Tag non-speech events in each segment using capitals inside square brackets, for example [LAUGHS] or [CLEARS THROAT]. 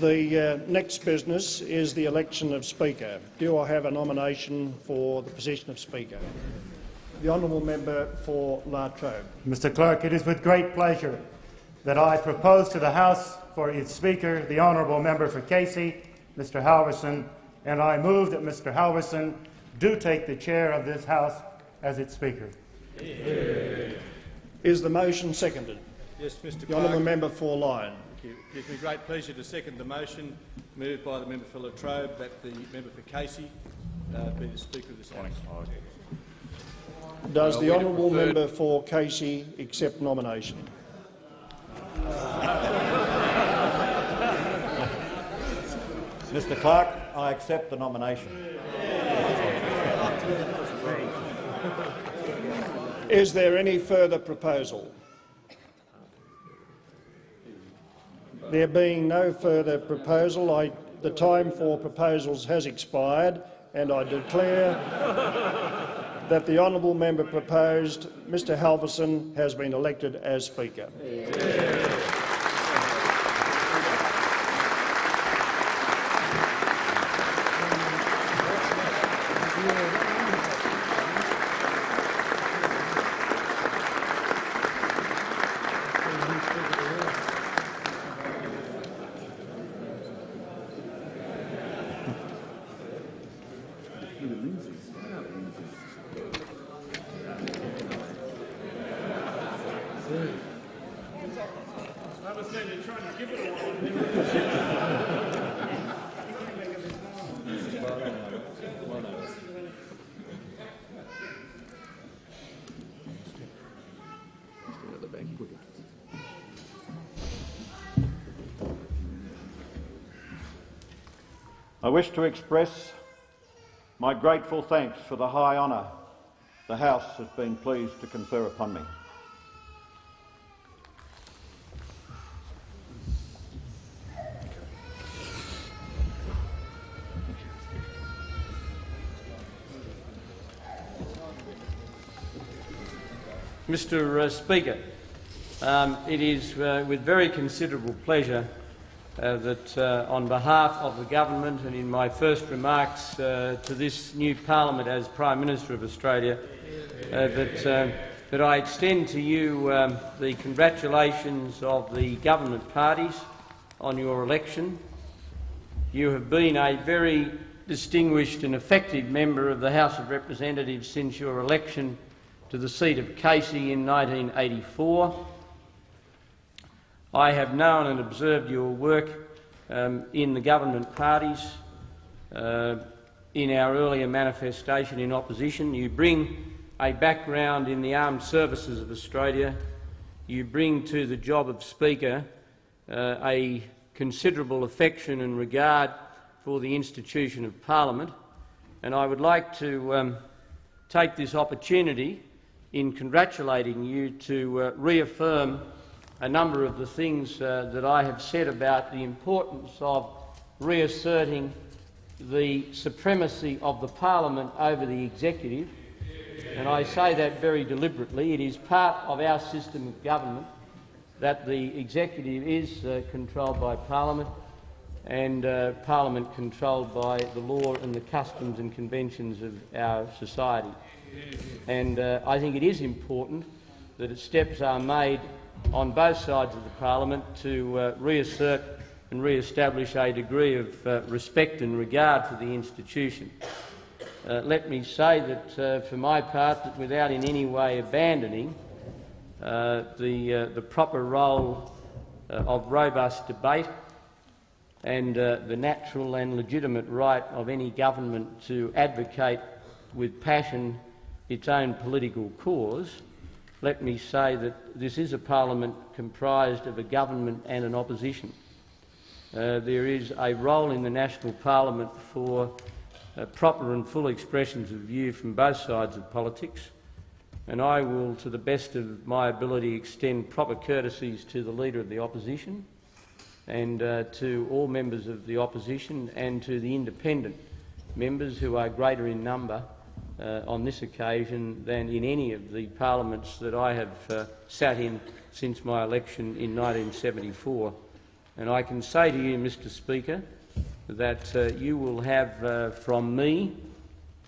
The uh, next business is the election of Speaker. Do I have a nomination for the position of Speaker? The honourable member for La Trobe. Mr Clerk, it is with great pleasure that I propose to the House for its Speaker the honourable member for Casey, Mr Halverson, and I move that Mr Halverson do take the chair of this House as its Speaker. Is the motion seconded? Yes, Mr The Clerk. honourable member for Lyne. Thank you. It gives me great pleasure to second the motion moved by the member for La Trobe that the member for Casey uh, be the Speaker of this House. Does Well, the honourable member for Casey accept nomination? [LAUGHS] Mr Clerk, I accept the nomination. Is there any further proposal? There being no further proposal, I, the time for proposals has expired and I declare that the honourable member proposed, Mr Halverson, has been elected as Speaker. I wish to express my grateful thanks for the high honour the House has been pleased to confer upon me. Mr uh, Speaker, um, it is uh, with very considerable pleasure uh, that, uh, on behalf of the government and in my first remarks uh, to this new parliament as Prime Minister of Australia, uh, that, uh, that I extend to you um, the congratulations of the government parties on your election. You have been a very distinguished and effective member of the House of Representatives since your election to the seat of Casey in 1984. I have known and observed your work um, in the government parties uh, in our earlier manifestation in opposition. You bring a background in the armed services of Australia. You bring to the job of Speaker uh, a considerable affection and regard for the institution of Parliament. And I would like to um, take this opportunity in congratulating you to uh, reaffirm a number of the things uh, that I have said about the importance of reasserting the supremacy of the parliament over the executive. And I say that very deliberately. It is part of our system of government that the executive is uh, controlled by parliament and uh, parliament controlled by the law and the customs and conventions of our society. And uh, I think it is important that steps are made on both sides of the parliament to uh, reassert and re-establish a degree of uh, respect and regard for the institution. Uh, let me say that, uh, for my part, that without in any way abandoning uh, the, uh, the proper role of robust debate and the natural and legitimate right of any government to advocate with passion its own political cause, let me say that this is a parliament comprised of a government and an opposition. Uh, there is a role in the national parliament for uh, proper and full expressions of view from both sides of politics, and I will, to the best of my ability, extend proper courtesies to the Leader of the Opposition and uh, to all members of the Opposition and to the independent members who are greater in number uh, on this occasion than in any of the parliaments that I have uh, sat in since my election in 1974 And I can say to you, Mr Speaker, that uh, you will have uh, from me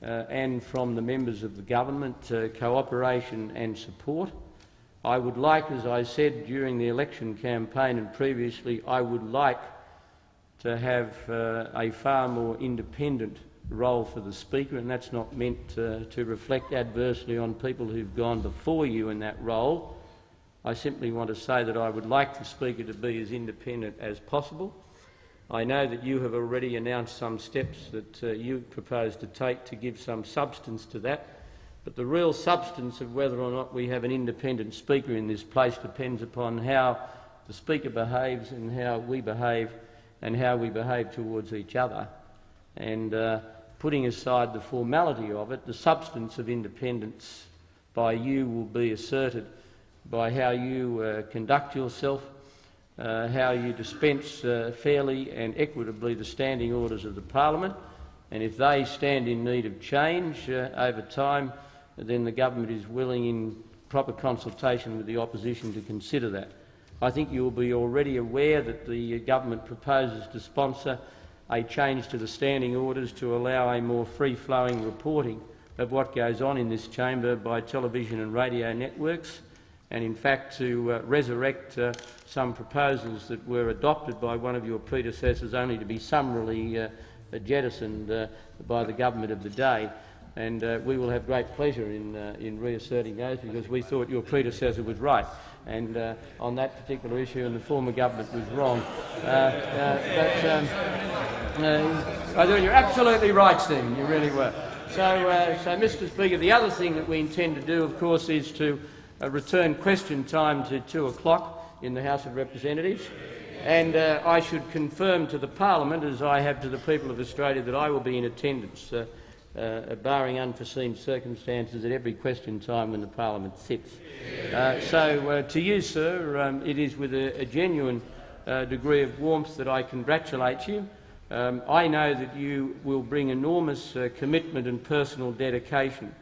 uh, and from the members of the government uh, cooperation and support. I would like, as I said during the election campaign and previously, I would like to have a far more independent role for the Speaker, and that's not meant to reflect adversely on people who've gone before you in that role. I simply want to say that I would like the Speaker to be as independent as possible. I know that you have already announced some steps that uh, you propose to take to give some substance to that, but the real substance of whether or not we have an independent Speaker in this place depends upon how the Speaker behaves and how we behave and how we behave towards each other. And uh, putting aside the formality of it, the substance of independence by you will be asserted by how you uh, conduct yourself, uh, how you dispense uh, fairly and equitably the standing orders of the Parliament, and if they stand in need of change uh, over time, then the government is willing, in proper consultation with the opposition, to consider that. I think you will be already aware that the government proposes to sponsor a change to the standing orders to allow a more free-flowing reporting of what goes on in this chamber by television and radio networks and in fact to uh, resurrect uh, some proposals that were adopted by one of your predecessors only to be summarily uh, jettisoned uh, by the government of the day. And uh, we will have great pleasure in, uh, in reasserting those because we thought your predecessor was right. And on that particular issue, and the former government was wrong. but um, thought you're absolutely right, Stephen. You really were. So, so, Mr. Speaker, the other thing that we intend to do, of course, is to uh, return question time to 2 o'clock in the House of Representatives. And uh, I should confirm to the Parliament, as I have to the people of Australia, that I will be in attendance, uh, uh, barring unforeseen circumstances, at every question time when the Parliament sits. Uh, so, uh, to you, sir, um, it is with a, a genuine degree of warmth that I congratulate you. Um, I know that you will bring enormous commitment and personal dedication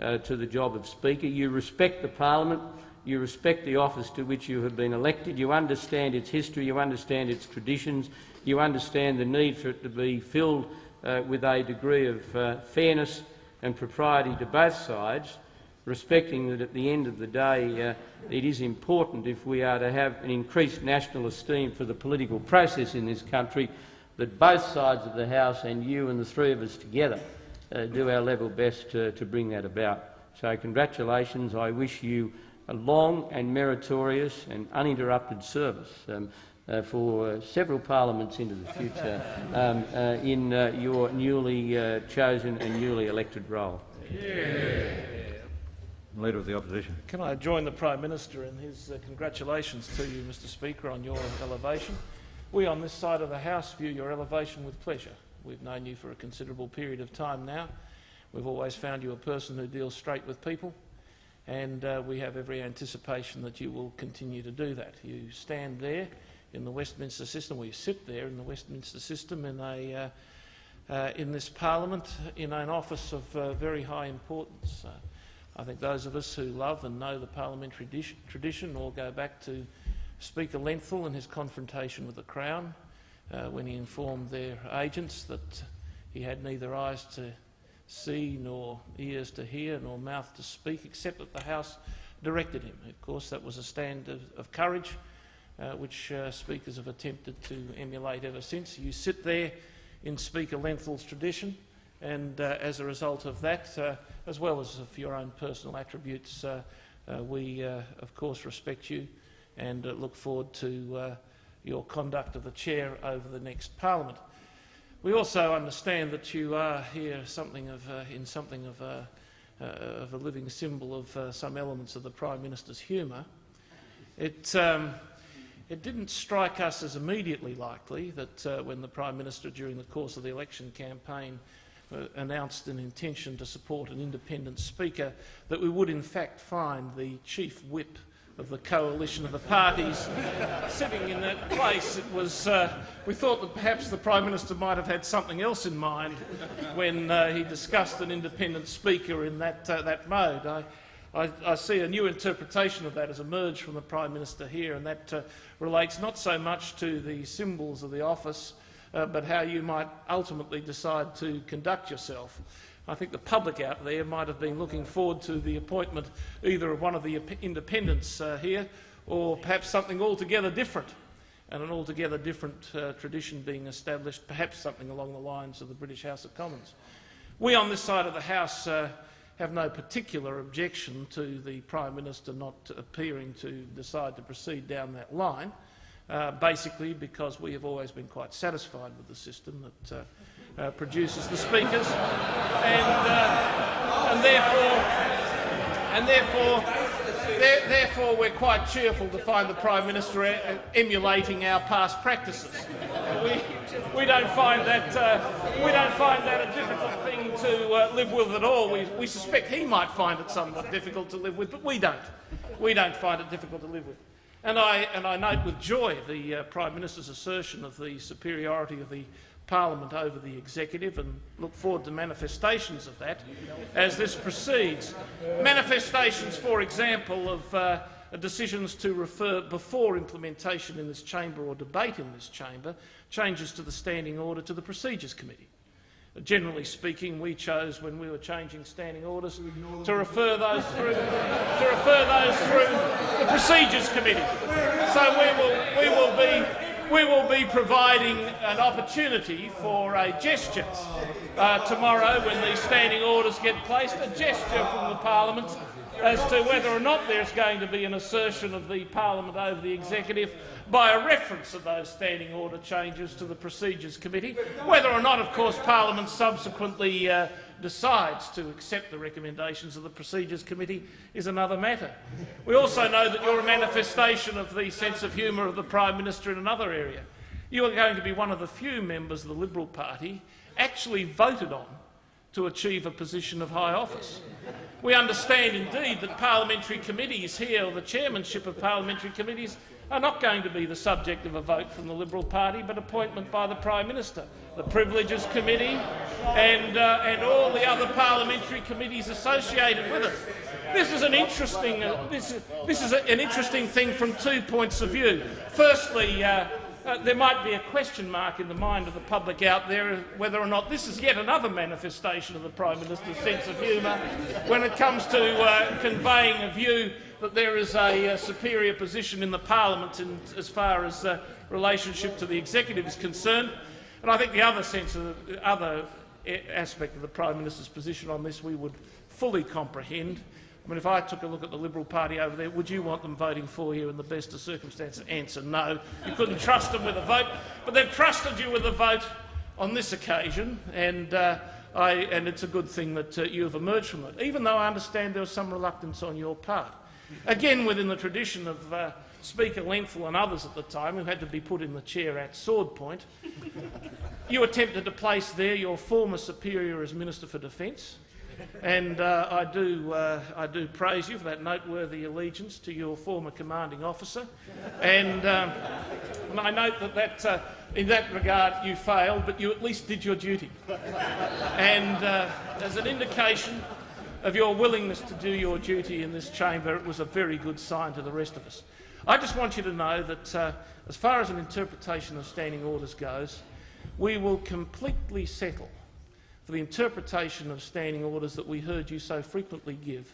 uh, to the job of Speaker. You respect the Parliament, you respect the office to which you have been elected, you understand its history, you understand its traditions, you understand the need for it to be filled uh, with a degree of uh, fairness and propriety to both sides, respecting that at the end of the day uh, it is important if we are to have an increased national esteem for the political process in this country that both sides of the House and you and the three of us together uh, do our level best to, to bring that about. So congratulations. I wish you a long and meritorious and uninterrupted service um, uh, for uh, several parliaments into the future um, uh, in uh, your newly uh, chosen and newly elected role. Yeah. Leader of the Opposition. Can I join the Prime Minister in his uh, congratulations to you, Mr Speaker, on your elevation? We on this side of the House view your elevation with pleasure. We've known you for a considerable period of time now. We've always found you a person who deals straight with people, and uh, we have every anticipation that you will continue to do that. You stand there in the Westminster system, you sit there in the Westminster system in, a, uh, uh, in this parliament in an office of uh, very high importance. Uh, I think those of us who love and know the parliamentary tradition all go back to Speaker Lenthall and his confrontation with the Crown, uh, when he informed their agents that he had neither eyes to see, nor ears to hear, nor mouth to speak, except that the House directed him. Of course, that was a stand of, of courage, uh, which uh, speakers have attempted to emulate ever since. You sit there in Speaker Lenthall's tradition, and uh, as a result of that, uh, as well as of your own personal attributes, we, of course, respect you and look forward to your conduct of the chair over the next parliament. We also understand that you are here something of, uh, in something of a, uh, of a, living symbol of uh, some elements of the Prime Minister's humour. It, um, it didn't strike us as immediately likely that uh, when the Prime Minister, during the course of the election campaign, uh, announced an intention to support an independent speaker, that we would in fact find the chief whip of the coalition of the parties [LAUGHS] sitting in that place. It was, uh, we thought that perhaps the Prime Minister might have had something else in mind when uh, he discussed an independent speaker in that, uh, that mode. I, I, I see a new interpretation of that has emerged from the Prime Minister here, and that uh, relates not so much to the symbols of the office, uh, but how you might ultimately decide to conduct yourself. I think the public out there might have been looking forward to the appointment either of one of the independents uh, here or perhaps something altogether different and an altogether different uh, tradition being established, perhaps something along the lines of the British House of Commons. We on this side of the House uh, have no particular objection to the Prime Minister not appearing to decide to proceed down that line, uh, basically because we have always been quite satisfied with the system that uh, uh, produces the speakers, and, uh, and therefore, and therefore, there, therefore, we're quite cheerful to find the Prime Minister e emulating our past practices. We, we don't find that uh, we don't find that a difficult to uh, live with at all. We, we suspect he might find it somewhat difficult to live with, but we don't. We don't find it difficult to live with. And I, and I note with joy the uh, Prime Minister's assertion of the superiority of the Parliament over the Executive and look forward to manifestations of that as this proceeds. Manifestations, for example, of uh, decisions to refer before implementation in this chamber or debate in this chamber, changes to the standing order to the Procedures Committee. Generally speaking, we chose when we were changing standing orders to refer those through to refer those through the Procedures Committee. So we will we will be we will be providing an opportunity for a gesture uh, tomorrow when these standing orders get placed, a gesture from the Parliament as to whether or not there's going to be an assertion of the Parliament over the Executive by a reference of those standing order changes to the Procedures Committee. Whether or not, of course, Parliament subsequently uh, decides to accept the recommendations of the Procedures Committee is another matter. We also know that you're a manifestation of the sense of humour of the Prime Minister in another area. You are going to be one of the few members of the Liberal Party actually voted on to achieve a position of high office. We understand indeed that parliamentary committees here, or the chairmanship of parliamentary committees, are not going to be the subject of a vote from the Liberal Party, but appointment by the Prime Minister. The Privileges Committee and, uh, and all the other parliamentary committees associated with it. This is an interesting, uh, this, this is a, an interesting thing from two points of view. Firstly, uh, uh, there might be a question mark in the mind of the public out there whether or not this is yet another manifestation of the Prime Minister's sense of humour when it comes to uh, conveying a view that there is a, a, superior position in the parliament in, as far as uh, relationship to the executive is concerned. And I think the other sense of the other aspect of the Prime Minister's position on this we would fully comprehend. I mean, if I took a look at the Liberal Party over there, would you want them voting for you in the best of circumstances? Answer no. You couldn't trust them with a vote, but they've trusted you with a vote on this occasion, and, uh, I, and it's a good thing that uh, you have emerged from it, even though I understand there was some reluctance on your part. Again, within the tradition of uh, Speaker Lenthall and others at the time who had to be put in the chair at sword point, you attempted to place there your former superior as Minister for Defence, and uh, I, do, uh, I do praise you for that noteworthy allegiance to your former commanding officer. And, um, and I note that, that uh, in that regard you failed, but you at least did your duty. And uh, as an indication of your willingness to do your duty in this chamber, it was a very good sign to the rest of us. I just want you to know that uh, as far as an interpretation of standing orders goes, we will completely settle for the interpretation of standing orders that we heard you so frequently give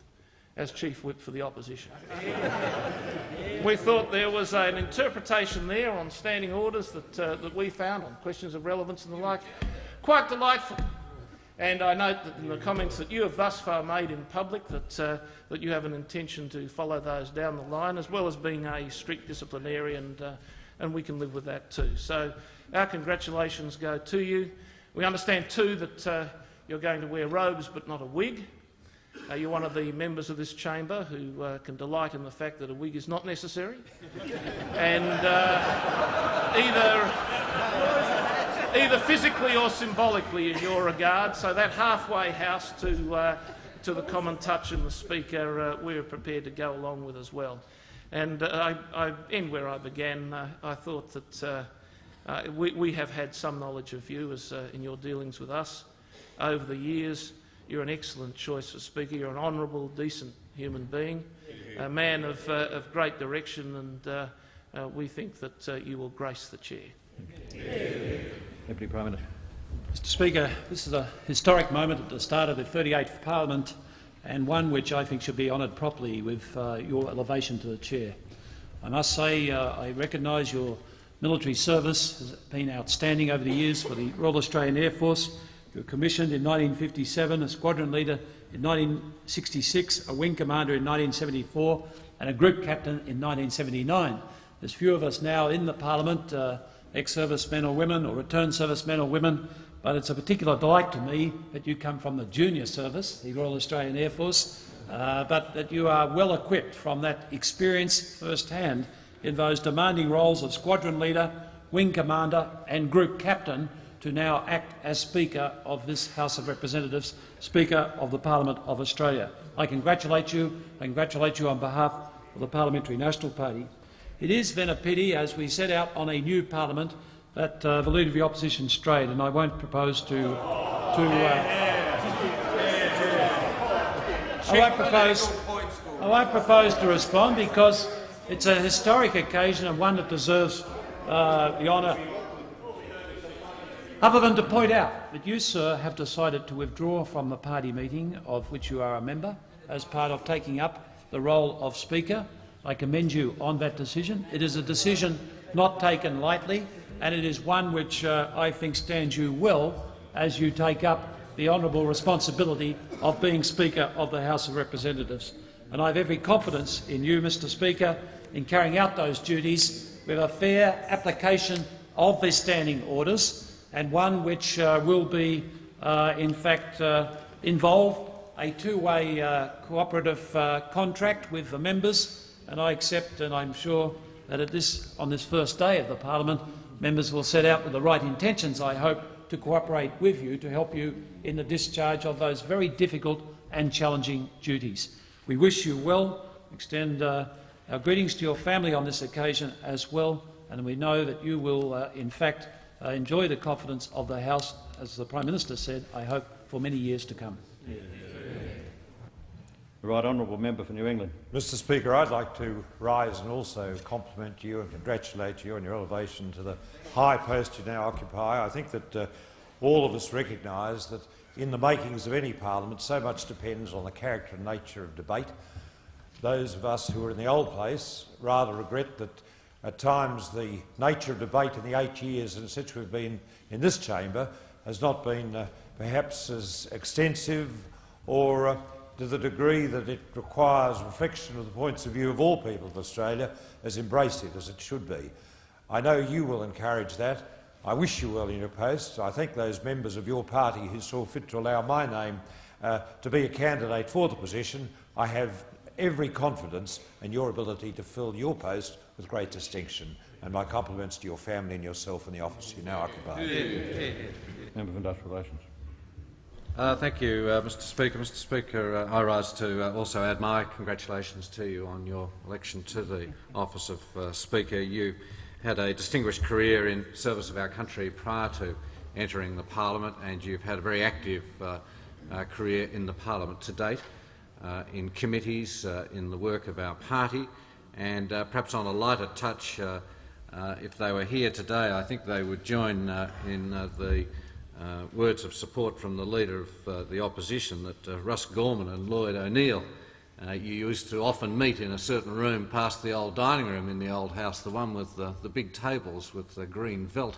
as Chief Whip for the opposition. [LAUGHS] we thought there was an interpretation there on standing orders that, uh, that we found on questions of relevance and the like quite delightful. And I note that in the comments that you have thus far made in public that, uh, that you have an intention to follow those down the line, as well as being a strict disciplinarian, and, uh, and we can live with that too. So our congratulations go to you. We understand too that uh, you're going to wear robes but not a wig. Uh, you're one of the members of this chamber who uh, can delight in the fact that a wig is not necessary. [LAUGHS] and uh, either, either physically or symbolically in your regard, so that halfway house to, uh, to the common touch and the speaker uh, we're prepared to go along with as well. And I, I end where I began. I thought that uh, we, we, have had some knowledge of you as, uh, in your dealings with us over the years. you're an excellent choice for Speaker. You're an honourable, decent human being, a man of, uh, of great direction, and uh, uh, we think that uh, you will grace the chair. Deputy Prime Minister. Mr Speaker, this is a historic moment at the start of the 38th Parliament and one which I think should be honoured properly with uh, your elevation to the chair. I must say uh, I recognise your military service has been outstanding over the years for the Royal Australian Air Force. You were commissioned in 1957, a squadron leader in 1966, a wing commander in 1974 and a group captain in 1979. There's few of us now in the parliament, uh, ex-servicemen or women or returned servicemen or women, but it's a particular delight to me that you come from the junior service, the Royal Australian Air Force, uh, but that you are well equipped from that experience firsthand in those demanding roles of squadron leader, wing commander and group captain to now act as Speaker of this House of Representatives, Speaker of the Parliament of Australia. I congratulate you. I congratulate you on behalf of the Parliamentary National Party. It is then a pity, as we set out on a new parliament, that uh, the Leader of the Opposition strayed, and I won't propose to... to uh, I won't propose, I won't propose to respond because it's a historic occasion and one that deserves uh, the honour other than to point out that you, sir, have decided to withdraw from the party meeting of which you are a member as part of taking up the role of Speaker. I commend you on that decision. It is a decision not taken lightly, and it is one which uh, I think stands you well as you take up the honourable responsibility of being Speaker of the House of Representatives. And I have every confidence in you, Mr Speaker, in carrying out those duties with a fair application of the standing orders and one which uh, will be, uh, in fact, uh, involve a two-way uh, cooperative uh, contract with the members. And I accept, and I'm sure that at this, on this first day of the parliament, members will set out with the right intentions, I hope, to cooperate with you to help you in the discharge of those very difficult and challenging duties. We wish you well, extend uh, our greetings to your family on this occasion as well, and we know that you will, uh, in fact, uh, enjoy the confidence of the House, as the Prime Minister said, I hope, for many years to come. The right honourable member for New England. Mr Speaker, I'd like to rise and also compliment you and congratulate you on your elevation to the high post you now occupy. I think that uh, all of us recognise that in the makings of any parliament so much depends on the character and nature of debate. Those of us who are in the old place rather regret that at times the nature of debate in the eight years in which we've been in this chamber has not been uh, perhaps as extensive or uh, to the degree that it requires reflection of the points of view of all people of Australia as embracive as it should be. I know you will encourage that. I wish you well in your post. I thank those members of your party who saw fit to allow my name uh, to be a candidate for the position. I have every confidence in your ability to fill your post with great distinction. And my compliments to your family and yourself in the office you now occupy. Member for Industrial Relations. Uh, thank you, uh, Mr Speaker. Mr Speaker, uh, I rise to uh, also add my congratulations to you on your election to the office of uh, Speaker. You had a distinguished career in service of our country prior to entering the parliament and you've had a very active uh, career in the parliament to date, in committees, in the work of our party and perhaps on a lighter touch, if they were here today, I think they would join in the uh, words of support from the Leader of uh, the Opposition that uh, Russ Gorman and Lloyd O'Neil, uh, you used to often meet in a certain room past the old dining room in the old house, the one with the, the big tables with the green felt.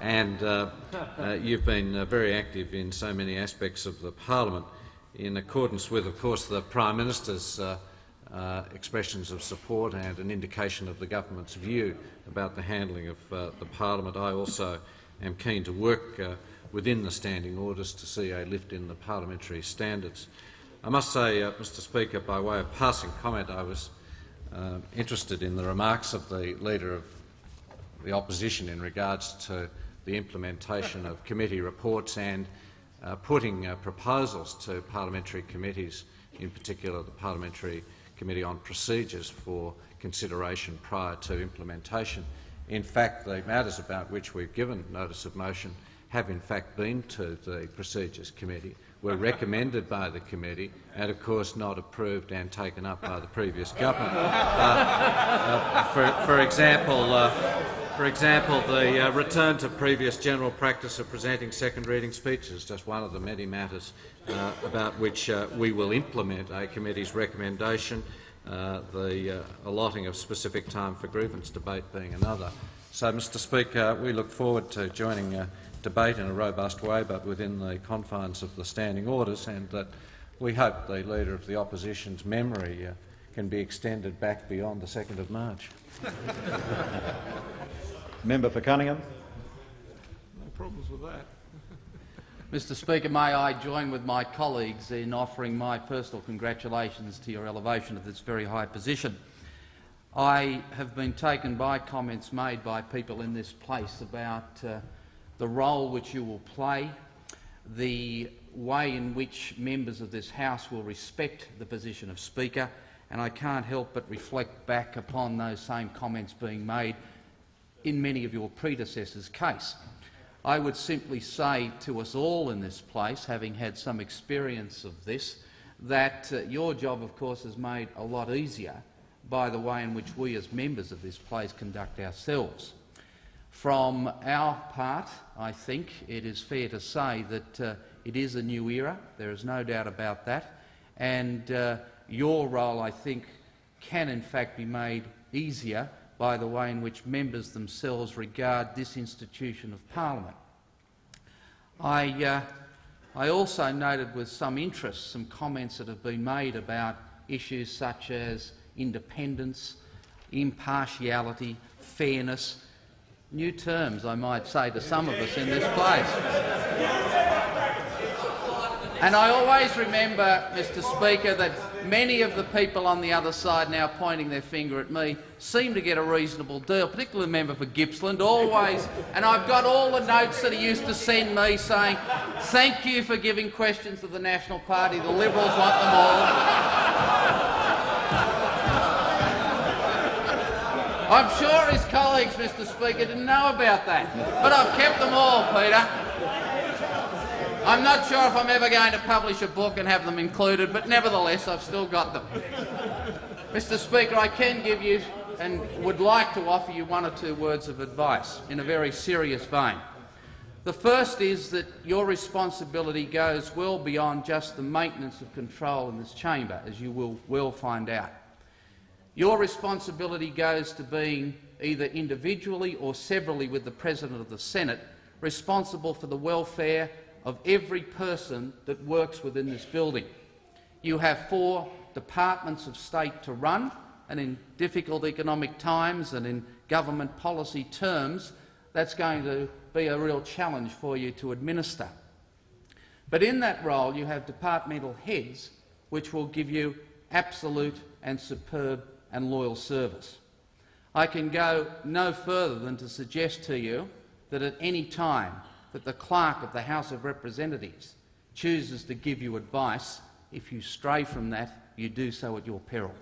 And uh, uh, you've been very active in so many aspects of the parliament in accordance with, of course, the Prime Minister's expressions of support and an indication of the government's view about the handling of the parliament. I also am keen to work within the standing orders to see a lift in the parliamentary standards. I must say, uh, Mr Speaker, by way of passing comment, I was uh, interested in the remarks of the Leader of the Opposition in regards to the implementation of committee reports and uh, putting uh, proposals to parliamentary committees, in particular the Parliamentary Committee on Procedures, for consideration prior to implementation. In fact, the matters about which we've given notice of motion have in fact been to the Procedures Committee. were recommended by the committee and, of course, not approved and taken up by the previous government. Uh, uh, for, for example, uh, for example, the uh, return to previous general practice of presenting second reading speeches, is just one of the many matters uh, about which uh, we will implement a committee's recommendation, the allotting of specific time for grievance debate being another. So, Mr Speaker, we look forward to joining debate in a robust way, but within the confines of the standing orders, and that we hope the Leader of the Opposition's memory uh, can be extended back beyond the 2nd of March. [LAUGHS] Member for Cunningham. No problems with that. [LAUGHS] Mr Speaker, may I join with my colleagues in offering my personal congratulations to your elevation to this very high position. I have been taken by comments made by people in this place about uh, the role which you will play, the way in which members of this House will respect the position of Speaker, and I can't help but reflect back upon those same comments being made in many of your predecessors' case. I would simply say to us all in this place, having had some experience of this, that uh, your job, of course, is made a lot easier by the way in which we as members of this place conduct ourselves. From our part, I think it is fair to say that uh, it is a new era, there is no doubt about that, and uh, your role, I think, can in fact be made easier by the way in which members themselves regard this institution of parliament. I, uh, I also noted with some interest some comments that have been made about issues such as independence, impartiality, fairness, new terms, I might say, to some of us in this place. And I always remember, Mr Speaker, that many of the people on the other side now pointing their finger at me seem to get a reasonable deal, particularly the member for Gippsland, always. And I've got all the notes that he used to send me saying, thank you for giving questions to the National Party. The Liberals want them all. I'm sure his colleagues, Mr Speaker, didn't know about that. But I've kept them all, Peter. I'm not sure if I'm ever going to publish a book and have them included, but nevertheless, I've still got them. Mr Speaker, I can give you and would like to offer you one or two words of advice in a very serious vein. The first is that your responsibility goes well beyond just the maintenance of control in this chamber, as you will well find out. Your responsibility goes to being either individually or severally with the President of the Senate responsible for the welfare of every person that works within this building. You have four departments of state to run, and in difficult economic times and in government policy terms, that's going to be a real challenge for you to administer. But in that role, you have departmental heads which will give you absolute and superb and loyal service. I can go no further than to suggest to you that at any time that the clerk of the House of Representatives chooses to give you advice, if you stray from that, you do so at your peril.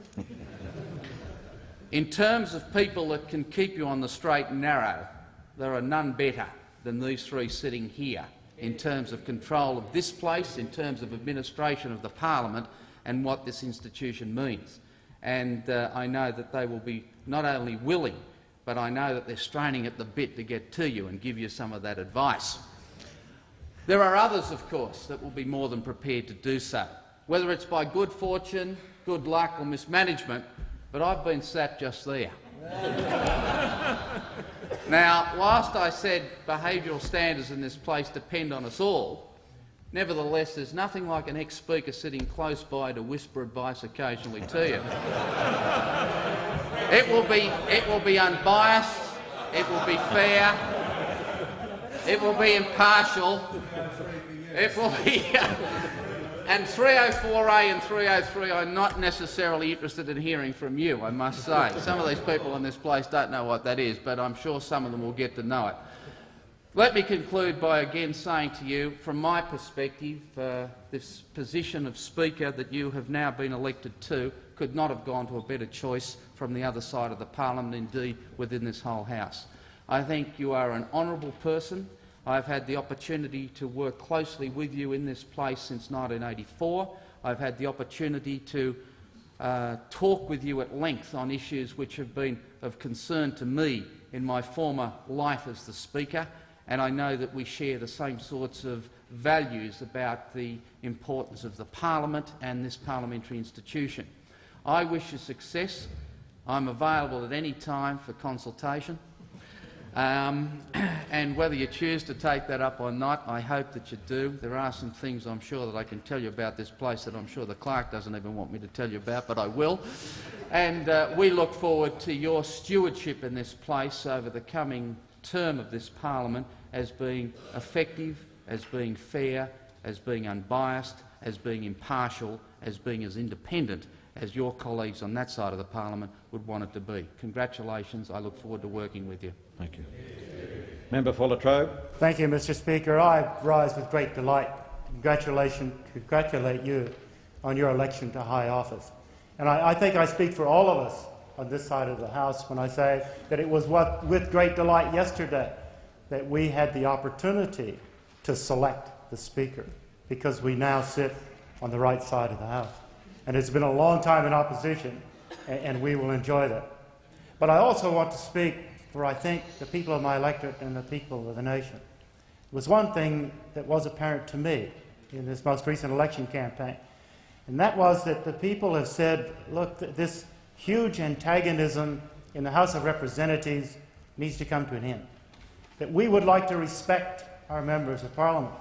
In terms of people that can keep you on the straight and narrow, there are none better than these three sitting here in terms of control of this place, in terms of administration of the parliament and what this institution means. And uh, I know that they will be not only willing but I know that they're straining at the bit to get to you and give you some of that advice. There are others, of course, that will be more than prepared to do so, whether it's by good fortune, good luck or mismanagement, but I've been sat just there. [LAUGHS] now, whilst I said behavioural standards in this place depend on us all, nevertheless there's nothing like an ex-speaker sitting close by to whisper advice occasionally to you. It will be, it will be unbiased, it will be fair, it will be impartial, it will be... [LAUGHS] and 304A and 303 I'm not necessarily interested in hearing from you, I must say. Some of these people in this place don't know what that is, but I'm sure some of them will get to know it. Let me conclude by again saying to you, from my perspective, uh, this position of Speaker that you have now been elected to could not have gone to a better choice from the other side of the parliament, indeed within this whole House. I think you are an honourable person. I've had the opportunity to work closely with you in this place since 1984. I've had the opportunity to uh, talk with you at length on issues which have been of concern to me in my former life as the Speaker, and I know that we share the same sorts of values about the importance of the parliament and this parliamentary institution. I wish you success. I'm available at any time for consultation. Um, [CLEARS THROAT] and whether you choose to take that up or not, I hope that you do. There are some things I'm sure that I can tell you about this place that I'm sure the clerk doesn't even want me to tell you about, but I will. And uh, we look forward to your stewardship in this place over the coming term of this parliament as being effective, as being fair, as being unbiased, as being impartial, as being as independent as your colleagues on that side of the parliament would want it to be. Congratulations. I look forward to working with you. Thank you. Member for La Trobe. Thank you, Mr Speaker. I rise with great delight congratulation, congratulate you on your election to high office. And I, I, think I speak for all of us on this side of the House when I say that it was what, with great delight yesterday that we had the opportunity to select the Speaker, because we now sit on the right side of the House. And it's been a long time in opposition, and, and we will enjoy that. But I also want to speak for, I think, the people of my electorate and the people of the nation. It was one thing that was apparent to me in this most recent election campaign, and that was that the people have said, look, this huge antagonism in the House of Representatives needs to come to an end. That we would like to respect our members of Parliament.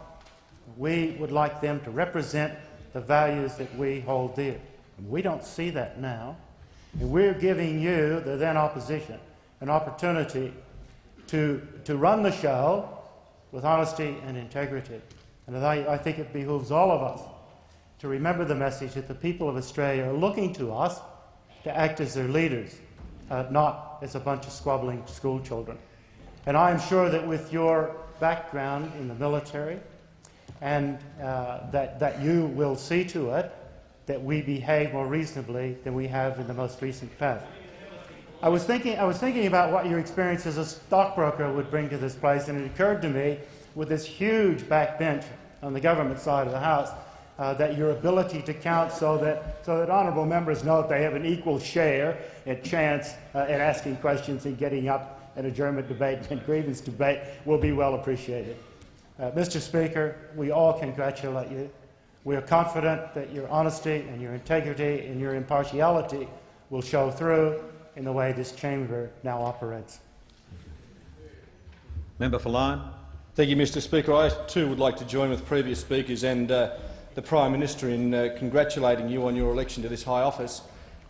We would like them to represent the values that we hold dear. And we don't see that now. And we're giving you, the then opposition, an opportunity to, to run the show with honesty and integrity. And I, I think it behooves all of us to remember the message that the people of Australia are looking to us to act as their leaders, uh, not as a bunch of squabbling schoolchildren. And I am sure that with your background in the military, and uh, that, that you will see to it that we behave more reasonably than we have in the most recent past. I was thinking, I was thinking about what your experience as a stockbroker would bring to this place, and it occurred to me, with this huge backbench on the government side of the House, uh, that your ability to count so that, so that honourable members know that they have an equal share at chance uh, in asking questions and getting up an adjournment debate and grievance debate will be well appreciated. Uh, Mr. Speaker, we all congratulate you. We are confident that your honesty and your integrity and your impartiality will show through in the way this chamber now operates. Member for Lyne. Thank you, Mr Speaker. I too would like to join with previous speakers and uh, the Prime Minister in uh, congratulating you on your election to this high office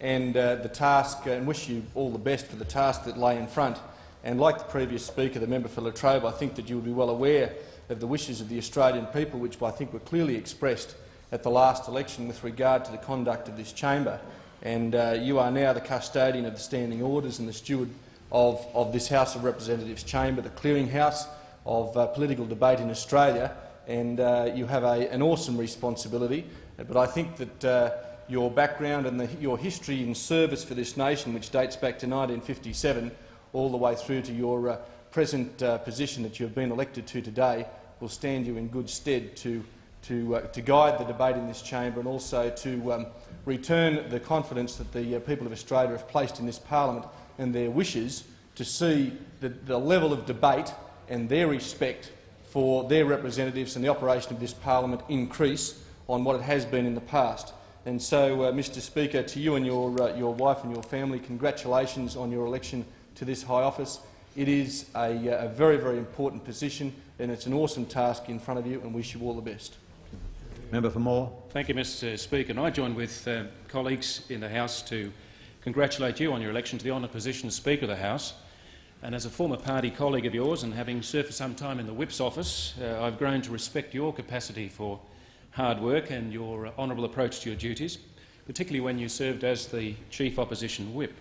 and uh, the task, uh, and wish you all the best for the task that lay in front. And like the previous speaker, the member for La Trobe, I think that you will be well aware of the wishes of the Australian people, which I think were clearly expressed at the last election with regard to the conduct of this chamber. And uh, you are now the custodian of the standing orders and the steward of, of this House of Representatives chamber, the clearinghouse of uh, political debate in Australia, and uh, you have a, an awesome responsibility. But I think that uh, your background and the, your history in service for this nation, which dates back to 1957, all the way through to your uh, present uh, position that you have been elected to today will stand you in good stead to, to, uh, to guide the debate in this chamber and also to um, return the confidence that the uh, people of Australia have placed in this parliament and their wishes to see the, the level of debate and their respect for their representatives and the operation of this parliament increase on what it has been in the past. And so, uh, Mr Speaker, to you and your, uh, your wife and your family, congratulations on your election to this high office. It is a, uh, a, very, very important position and it's an awesome task in front of you and wish you all the best. Member for Moore. Thank you, Mr Speaker. And I join with uh, colleagues in the House to congratulate you on your election to the honoured position of Speaker of the House. And as a former party colleague of yours and having served for some time in the Whip's office, uh, I've grown to respect your capacity for hard work and your uh, honourable approach to your duties, particularly when you served as the Chief Opposition Whip.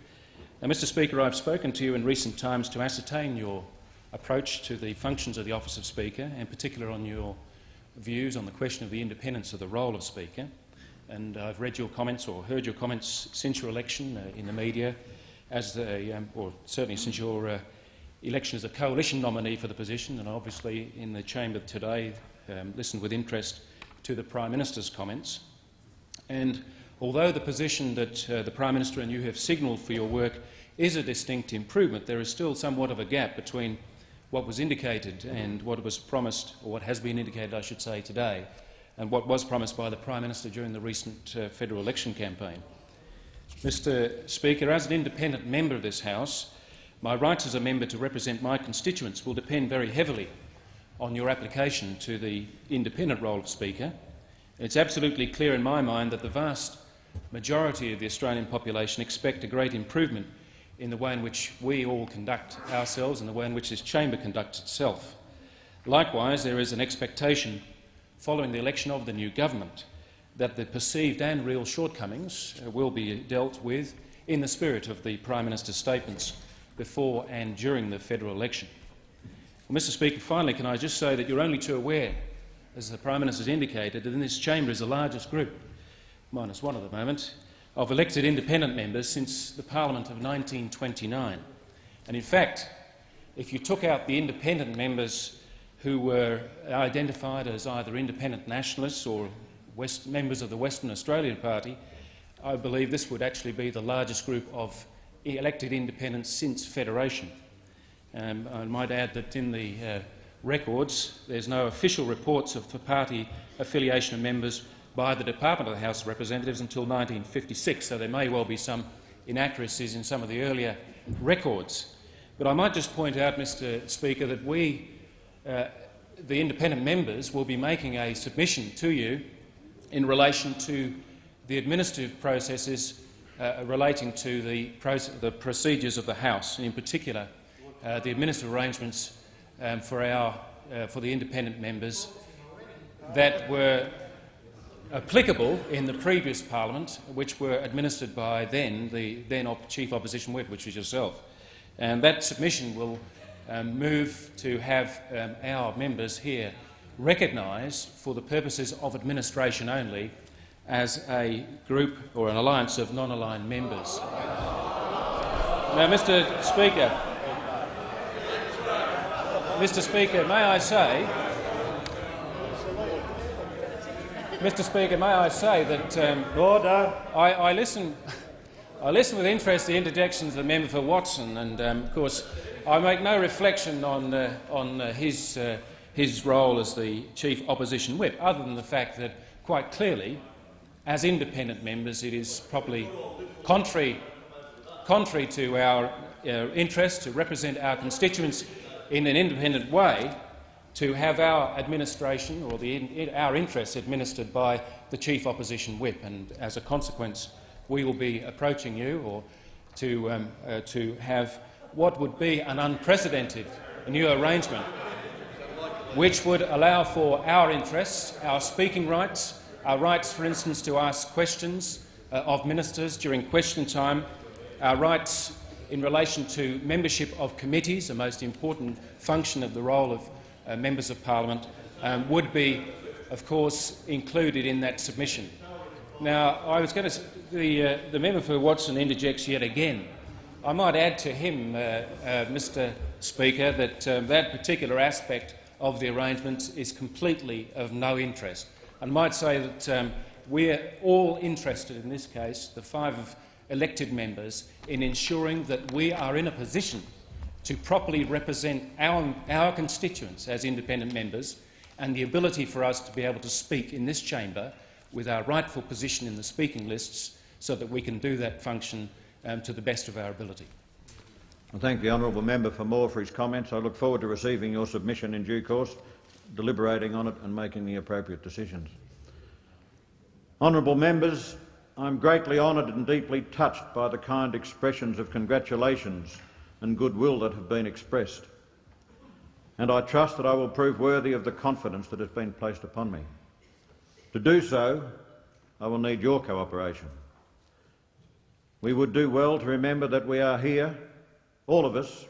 Now, Mr Speaker, I've spoken to you in recent times to ascertain your approach to the functions of the Office of Speaker, in particular on your views on the question of the independence of the role of Speaker. And I've read your comments or heard your comments since your election uh, in the media, as the, um, or certainly since your uh, election as a coalition nominee for the position, and obviously in the chamber today um, listened with interest to the Prime Minister's comments. And although the position that uh, the Prime Minister and you have signalled for your work is a distinct improvement, there is still somewhat of a gap between what was indicated and what was promised, or what has been indicated, I should say, today, and what was promised by the Prime Minister during the recent uh, federal election campaign. Mr Speaker, as an independent member of this House, my rights as a member to represent my constituents will depend very heavily on your application to the independent role of Speaker. It's absolutely clear in my mind that the vast majority of the Australian population expect a great improvement in the way in which we all conduct ourselves and the way in which this chamber conducts itself. Likewise, there is an expectation following the election of the new government that the perceived and real shortcomings uh, will be dealt with in the spirit of the Prime Minister's statements before and during the federal election. Well, Mr Speaker, finally, can I just say that you're only too aware, as the Prime Minister has indicated, that in this chamber is the largest group, minus one at the moment, of elected independent members since the Parliament of 1929. And in fact, if you took out the independent members who were identified as either independent nationalists or West, members of the Western Australian Party, I believe this would actually be the largest group of elected independents since Federation. Um, I might add that in the uh, records there's no official reports of the party affiliation of members by the Department of the House of Representatives until 1956, so there may well be some inaccuracies in some of the earlier records. But I might just point out, Mr Speaker, that we, uh, the independent members, will be making a submission to you in relation to the administrative processes uh, relating to the, the, procedures of the House, and in particular uh, the administrative arrangements um, for, our, uh, for the independent members that were applicable in the previous parliament, which were administered by then the then op chief opposition whip, which was yourself. And that submission will um, move to have um, our members here recognised for the purposes of administration only as a group or an alliance of non-aligned members. Now, Mr Speaker, Mr Speaker, may I say Mr. Speaker, may I say that um, Order. I, I, listen, I listen with interest to the interjections of the member for Watson, and um, of course, I make no reflection on, uh, on uh, his, uh, his role as the chief opposition whip, other than the fact that, quite clearly, as independent members, it is probably contrary, contrary to our interest to represent our constituents in an independent way to have our administration or the, our interests administered by the chief opposition whip, and as a consequence, we will be approaching you or to, um, uh, to have what would be an unprecedented new arrangement, which would allow for our interests, our speaking rights, our rights, for instance, to ask questions uh, of ministers during question time, our rights in relation to membership of committees, a most important function of the role of uh, members of parliament um, would be, of course, included in that submission. Now, I was going to. The, uh, the member for Watson interjects yet again. I might add to him, uh, uh Mr. Speaker, that um, that particular aspect of the arrangement is completely of no interest. I might say that um, we're all interested in this case, the five elected members, in ensuring that we are in a position to properly represent our, our constituents as independent members and the ability for us to be able to speak in this chamber with our rightful position in the speaking lists so that we can do that function um, to the best of our ability. I thank the honourable member for Moore for his comments. I look forward to receiving your submission in due course, deliberating on it and making the appropriate decisions. Honourable members, I am greatly honoured and deeply touched by the kind expressions of congratulations and goodwill that have been expressed. And I trust that I will prove worthy of the confidence that has been placed upon me. To do so, I will need your cooperation. We would do well to remember that we are here, all of us,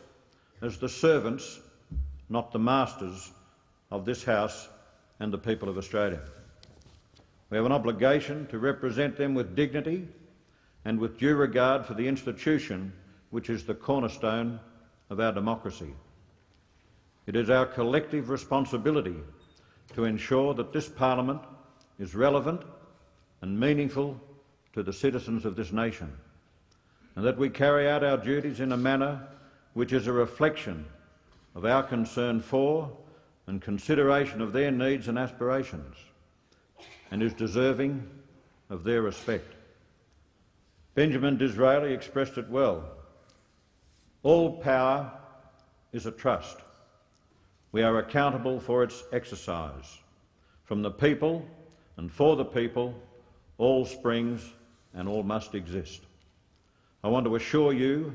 as the servants, not the masters, of this House and the people of Australia. We have an obligation to represent them with dignity and with due regard for the institution which is the cornerstone of our democracy. It is our collective responsibility to ensure that this parliament is relevant and meaningful to the citizens of this nation, and that we carry out our duties in a manner which is a reflection of our concern for and consideration of their needs and aspirations, and is deserving of their respect. Benjamin Disraeli expressed it well. All power is a trust. We are accountable for its exercise. From the people and for the people, all springs and all must exist. I want to assure you,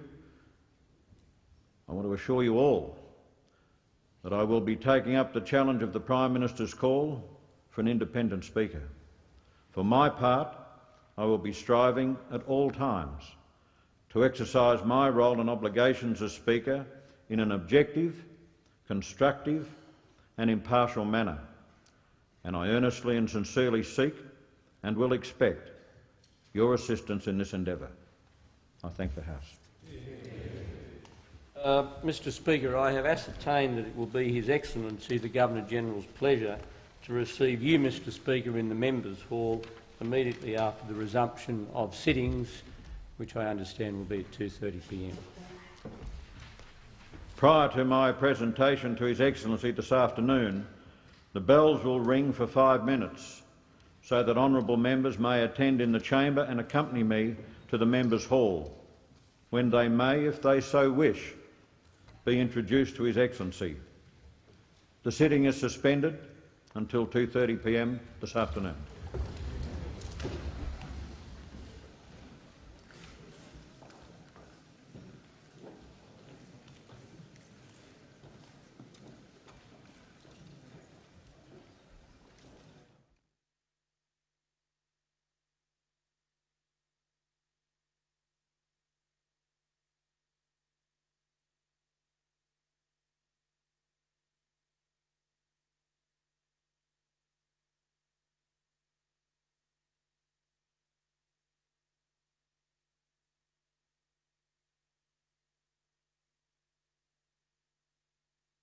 I want to assure you all that I will be taking up the challenge of the Prime Minister's call for an independent Speaker. For my part, I will be striving at all times to exercise my role and obligations as Speaker in an objective, constructive and impartial manner, and I earnestly and sincerely seek and will expect your assistance in this endeavour. I thank the House. Uh, Mr Speaker, I have ascertained that it will be His Excellency the Governor-General's pleasure to receive you, Mr Speaker, in the Members' Hall immediately after the resumption of sittings, which I understand will be at 2.30pm. Prior to my presentation to His Excellency this afternoon, the bells will ring for five minutes so that honourable members may attend in the chamber and accompany me to the Members' Hall, when they may, if they so wish, be introduced to His Excellency. The sitting is suspended until 2.30pm this afternoon.